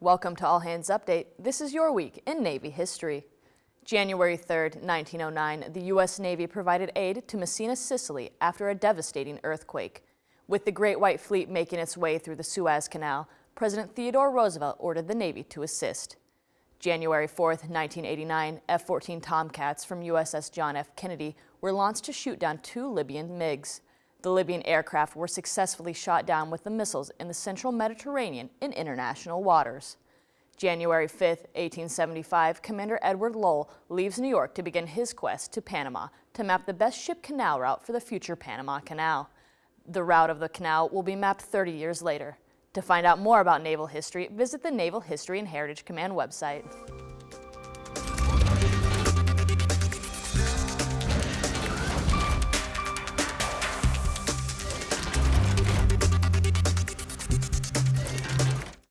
Welcome to All Hands Update. This is your week in Navy history. January 3, 1909, the U.S. Navy provided aid to Messina, Sicily after a devastating earthquake. With the Great White Fleet making its way through the Suez Canal, President Theodore Roosevelt ordered the Navy to assist. January 4, 1989, F-14 Tomcats from USS John F. Kennedy were launched to shoot down two Libyan MiGs. The Libyan aircraft were successfully shot down with the missiles in the central Mediterranean in international waters. January 5, 1875, Commander Edward Lull leaves New York to begin his quest to Panama to map the best ship canal route for the future Panama Canal. The route of the canal will be mapped 30 years later. To find out more about naval history, visit the Naval History and Heritage Command website.